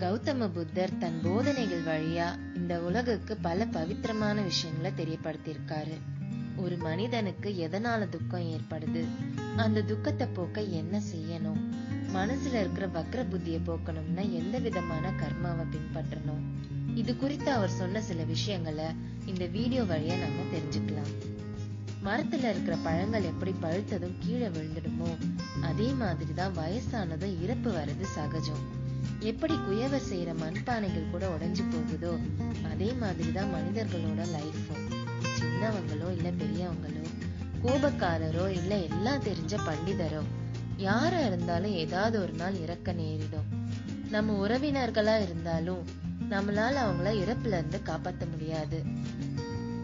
கௌதம புத்தர் தன் போதனைகள் வழியா இந்த உலகுக்கு பல பவித்திரமான விஷயங்களை தெரியப்படுத்தியிருக்காரு. ஒரு மனிதனுக்கு எதனால துக்கம் ஏற்படுது? அந்த துக்கத்தை போக்க என்ன செய்யணும்? மனசுல இருக்கிற வக்ர புத்திய போக்கணும்னா எந்த விதமான கர்மாவை பின்பற்றணும்? இது குறித்து அவர் சொன்ன சில விஷயங்களை இந்த வீடியோ வழியா நம்ம தெரிஞ்சுக்கலாம். மரத்துல இருக்கிற பழங்கள் எப்படி பழுத்ததும் கீழே விழுந்துடுமோ அதே மாதிரிதான் வயசானதும் இறப்பு வர்றது சகஜம். எப்படி குயவை செய்யற மண்பானைகள் கூட உடைஞ்சு போகுதோ அதே மாதிரிதான் மனிதர்களோட லைஃபும் சின்னவங்களோ இல்ல பெரியவங்களோ கோபக்காரரோ இல்ல எல்லாம் தெரிஞ்ச பண்டிதரோ யாரா இருந்தாலும் ஏதாவது ஒரு நாள் இறக்க நேரிடும். நம்ம உறவினர்களா இருந்தாலும் நம்மளால அவங்கள இறப்புல இருந்து காப்பாத்த முடியாது.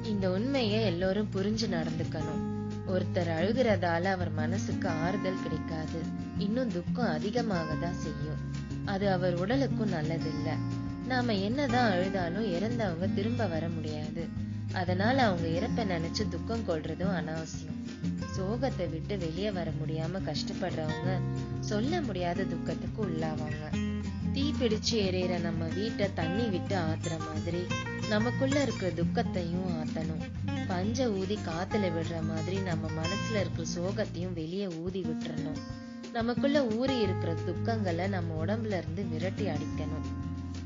இந்த உண்மையை எல்லோரும் புரிஞ்சு நடந்துக்கணும். ஒருத்தர் அழுகிறதால அவர் மனசுக்கு ஆறுதல் கிடைக்காது. இன்னும் துக்கம் அதிகமாக தான் செய்யும். அது அவர் உடலுக்கும் நல்லதில்ல. நாம என்னதான் அழுதாலும் இறந்தவங்க திரும்ப வர முடியாது. அதனால அவங்க இறப்ப நினைச்சு துக்கம் கொள்றதும் அனாவசியம். சோகத்தை விட்டு வெளியே வர முடியாம கஷ்டப்படுறவங்க சொல்ல முடியாத துக்கத்துக்கு உள்ளாவாங்க. தீ பிடிச்சு எரியற நம்ம வீட்டை தண்ணி விட்டு ஆத்துற மாதிரி நமக்குள்ள இருக்கிற துக்கத்தையும் ஆத்தணும். பஞ்ச ஊதி காத்துல விடுற மாதிரி நம்ம மனசுல இருக்கிற சோகத்தையும் வெளியே ஊதி விட்டுறணும். நமக்குள்ள ஊறி இருக்கிற துக்கங்களை நம்ம உடம்புல இருந்து விரட்டி அடிக்கணும்.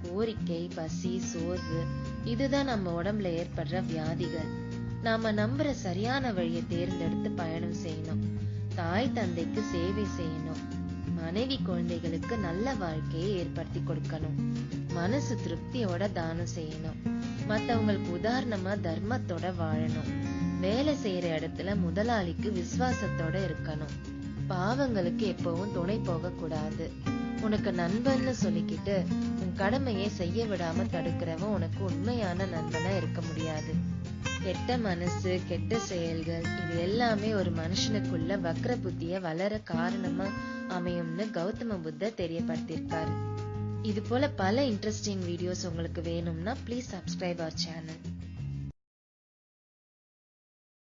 கோரிக்கை பசி சோர்வு இதுதான் நம்ம உடம்புல ஏற்படுற வியாதிகள். நாம நம்புற சரியான வழியை தேர்ந்தெடுத்து பயணம் செய்யணும். தாய் தந்தைக்கு சேவை செய்யணும். மனைவி குழந்தைகளுக்கு நல்ல வாழ்க்கையை ஏற்படுத்தி கொடுக்கணும். மனசு திருப்தியோட தானம் செய்யணும். மத்தவங்களுக்கு உதாரணமா தர்மத்தோட வாழணும். வேலை செய்யற இடத்துல முதலாளிக்கு விசுவாசத்தோட இருக்கணும். பாவங்களுக்கு எப்பவும் துணை போக கூடாது உனக்கு நண்பன்னு சொல்லிக்கிட்டு உன் கடமையை செய்ய விடாம தடுக்கிறவன் உனக்கு உண்மையான நண்பனா இருக்க முடியாது. கெட்ட மனசு கெட்ட செயல்கள் இது எல்லாமே ஒரு மனுஷனுக்குள்ள வக்ர புத்திய வளர காரணமா அமையும்னு கௌதம புத்தர் தெரியப்படுத்தியிருக்காரு. இது போல பல இன்ட்ரெஸ்டிங் வீடியோஸ் உங்களுக்கு வேணும்னா ப்ளீஸ் சப்ஸ்கிரைப் அவர் சேனல்